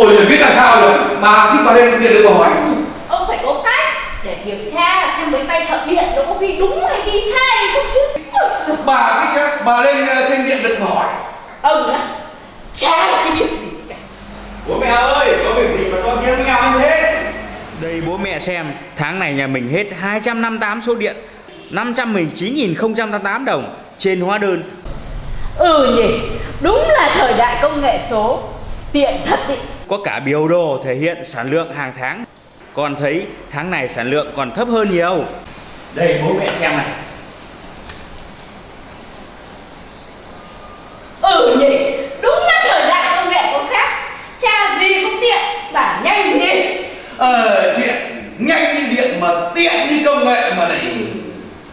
Ôi rồi biết làm sao rồi. Bà thích bà lên điện được bà hỏi. Ông phải có cách để kiểm tra xem mấy tay thợ điện nó có ghi đúng hay ghi sai không chứ. Ôi Bà thích á Bà lên ờ, trên điện được hỏi. Ông á Chả là cái việc gì cả. Bố mẹ ơi, có việc gì mà tiếng với nhau như thế? Đây bố mẹ xem, tháng này nhà mình hết 258 số điện. 519.088 đồng trên hóa đơn. Ừ nhỉ Đúng là thời đại công nghệ số. Tiện thật ý có cả biểu đồ thể hiện sản lượng hàng tháng. Còn thấy tháng này sản lượng còn thấp hơn nhiều. Đây bố mẹ xem này. Ừ nhỉ đúng là thời đại công nghệ có khác. Cha gì cũng tiện và nhanh nhỉ ờ chuyện nhanh như điện mà tiện như công nghệ mà này